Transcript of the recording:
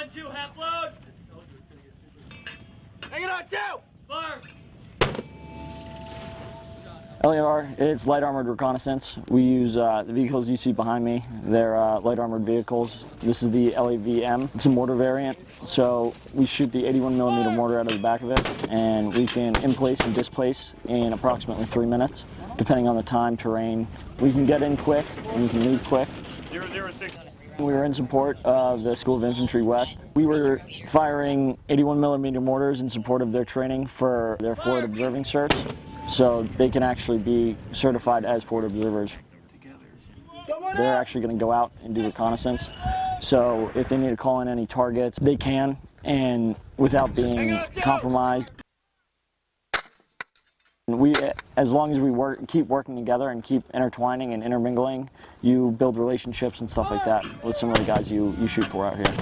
One, two, half load. Hang it on, two! Fire. LAR, it's light armored reconnaissance. We use uh, the vehicles you see behind me. They're uh, light armored vehicles. This is the LAVM. It's a mortar variant. So we shoot the 81 millimeter mortar out of the back of it, and we can emplace and displace in approximately three minutes, depending on the time, terrain. We can get in quick, and we can leave quick. Zero zero six. We were in support of the School of Infantry West. We were firing 81 millimeter mortars in support of their training for their forward observing certs, so they can actually be certified as forward observers. They're actually going to go out and do reconnaissance. So if they need to call in any targets, they can, and without being compromised. We, as long as we work, keep working together and keep intertwining and intermingling, you build relationships and stuff like ah. that with some of the guys you, you shoot for out here.